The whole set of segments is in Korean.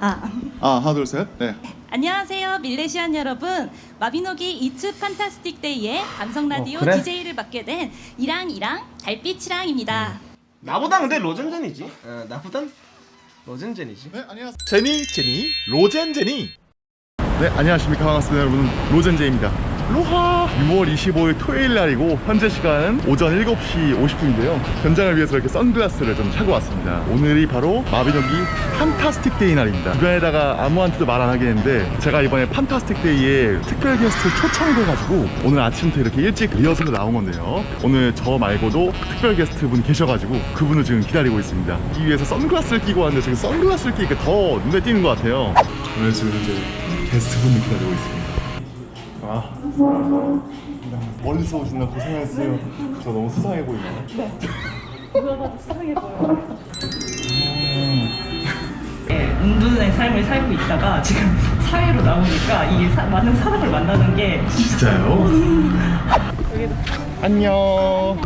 아, 아. 아 하나 둘 셋. 네. 안녕하세요, 밀레시안 여러분. 마비노기 It's Fantastic Day의 감성 라디오 어, 그래? DJ를 맡게 된 이랑이랑 달빛이랑입니다. 나보다 근데 로젠젠이지. 어, 나보단 로젠젠이지. 네 안녕하세요. 제니 제니 로젠 제니 네 안녕하십니까 반갑습니다 여러분 로젠제입니다. 로하! 6월 25일 토요일 날이고 현재 시간은 오전 7시 50분인데요. 현장을 위해서 이렇게 선글라스를 좀 차고 왔습니다. 오늘이 바로 마비노기 Fantastic Day 날입니다. 주변에다가 아무한테도 말 안 하긴 했는데 제가 이번에 Fantastic Day에 특별 게스트 초청이 돼가지고 오늘 아침부터 이렇게 일찍 리허설로 나온 건데요. 오늘 저 말고도 특별 게스트 분 계셔가지고 그분을 지금 기다리고 있습니다. 이 위해서 선글라스를 끼고 왔는데 지금 선글라스를 끼니까 더 눈에 띄는 것 같아요. 오늘 지금 이제 게스트 분을 기다리고 있습니다. 아 멀리서 오신다 고생하셨어요. 저 너무 수상해 보이나요? 은둔의 삶을 살고 있다가 지금 사회로 나오니까 이 사- 많은 사람을 만나는 게 진짜요? 안녕.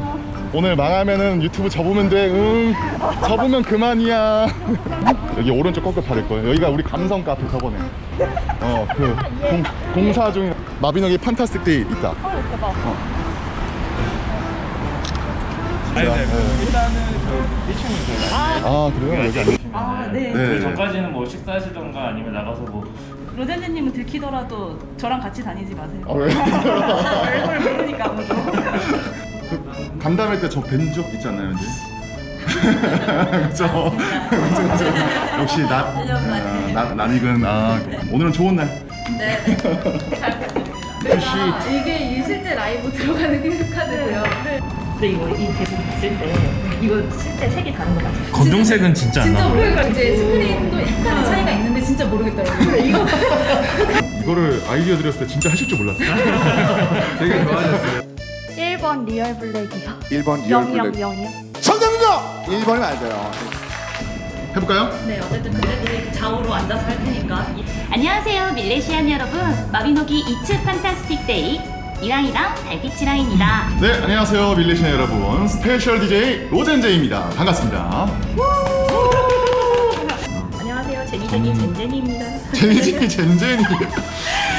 오늘 망하면은 유튜브 접으면 돼 응. 접으면 그만이야. 여기 오른쪽 꺾을 받을 거예요. 여기가 우리 감성 카페 저번에. 어 그 공사 중인 마비노기 Fantastic Day 있다 어. 아니, 네. 네. 일단은 저 1층인 거예요. 아 그래요? 여기 안 계시면 아, 네. 네. 그 전까지는 뭐 식사하시던가 아니면 나가서 뭐 로젠제님은 들키더라도 저랑 같이 다니지 마세요. 아, 왜? 얼굴 모르니까 아무도. 그 간담회 때 저 뵌 적 있잖아요, 이제. 그죠? 그죠, 그죠. 역시 나, 어, 나, 낯익은, 아, 오늘은 좋은 날. 네. 역시. 이게 이 실제 라이브 들어가는 킹스카드고요. 근데 이거 이 대본 봤을 때 이거 실제 색이 다른 거 같아요. 검정색은 진짜 안 진짜 나와요. 모르니까 이제 스크린도 약간 차이가 있는데 진짜 모르겠더라고요. 이거 이거를 아이디어 드렸을 때 진짜 하실 줄 몰랐어요. 되게 좋아하셨어요. 1번 real black이요. 1번 real black 000이요. 정답입니다! 1번이 맞아요 해볼까요? 네, 어쨌든 그때도 좌우로 앉아서 할 테니까 이- 안녕하세요, 밀레시안 여러분. 마비노기 It's Fantastic Day 이랑이랑 달빛이랑입니다. 네, 안녕하세요, 밀레시안 여러분. special DJ 로젠제입니다. 반갑습니다. 안녕하세요, 제니제니 젠제니입니다. 제니제니 젠제니.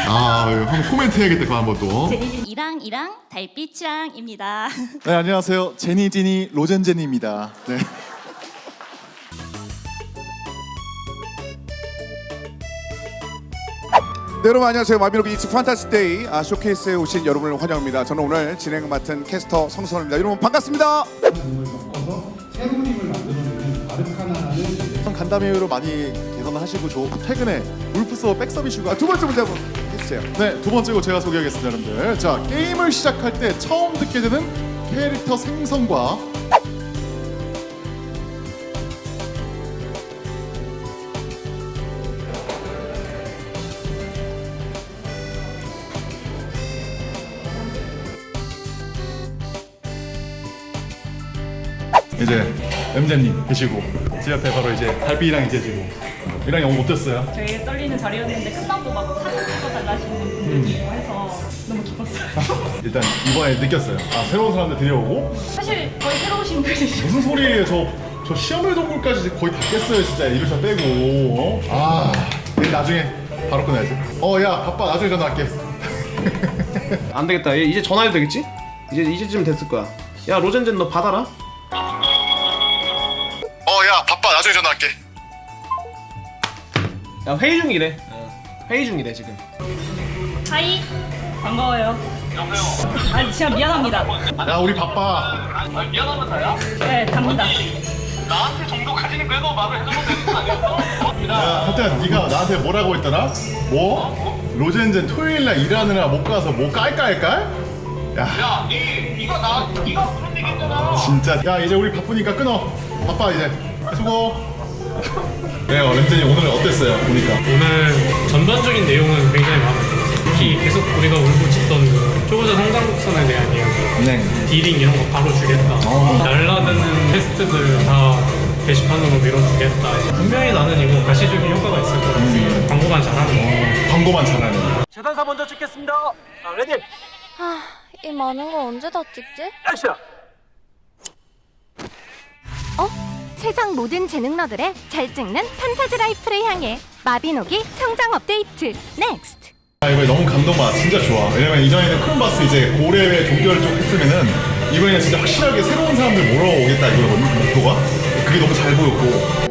아, 한번 코멘트 해야겠다, 그거 한번 또. 제니제니 이랑 이랑 달빛이랑입니다. 네, 안녕하세요. 제니지니 로젠제니입니다. 네. 네, 여러분 안녕하세요. 마비노기 이츠 판타스 데이. 아, 쇼케이스에 오신 여러분을 환영합니다. 저는 오늘 진행 맡은 캐스터 성선입니다. 여러분 반갑습니다. 간담회로 많이 개선을 하시고 저 최근에 울프스워 백서비슈가 아, 두 번째 문제 한번 해주세요. 네, 두 번째고 제가 소개하겠습니다, 여러분들. 자, 게임을 시작할 때 처음 듣게 되는 캐릭터 생성과 이제 엠제님 계시고 제 옆에 바로 이제 달빛이랑 이제 지고 이랑 영어 못했어요. 되게 떨리는 자리였는데 끝나고 막 사진 찍어달라시는 분들이 있고 해서 너무 기뻤어요. 일단 이번에 느꼈어요. 아 새로운 사람들 들여오고 사실 거의 새로우신 분이죠. 무슨 소리예요? 저, 저 시험의 동물까지 거의 다 깼어요, 진짜. 이루션 빼고. 어? 아, 나중에 바로 끊어야지. 어, 야, 바빠. 나중에 전화할게. 안 되겠다. 얘 이제 전화해도 되겠지? 이제 이제쯤 됐을 거야. 야 로젠젠 너 받아라. 야 회의 중이래. 어, 회의 중이래 지금. 하이 반가워요. 여보세요. 아 진짜 미안합니다. 야, 우리 바빠. 네 답니다. 야, 하여튼 네가 나한테 뭐라고 했더라? 뭐? 로젠젠 토요일 날 일하느라 못 가서 뭐 깔깔깔? 야, 야, 니, 니가 나, 니가 무슨 얘기 했잖아. 진짜. 야, 이제 우리 바쁘니까 끊어. 바빠 이제. 수고. 네요, 램젠이 오늘 어땠어요? 보니까. 오늘 전반적인 내용은 굉장히 마음에 들었어요. 특히 계속 우리가 울고 짖던 그 초보자 성장 곡선에 대한 이야기 네. 딜링 이런 거 바로 주겠다 날라드는 퀘스트들 다 게시판으로 밀어주겠다 분명히 나는 이거 가시적인 효과가 있을 것 같아 광고만 잘하는 거 광고만 잘하는. 재단사 먼저 찍겠습니다. 자 ready 아, 이 많은 거 언제 다 찍지? 액션. 세상 모든 재능러들의 잘 찍는 판타지 life를 향해 마비노기 성장 업데이트. next 아 이번에 너무 감동받아. 진짜 좋아. 왜냐면 이전에는 크롬바스 이제 고래의 종결 쪽 했으면은 이번에는 진짜 확실하게 새로운 사람들 몰아오겠다 이거거든 목표가. 그게 너무 잘 보였고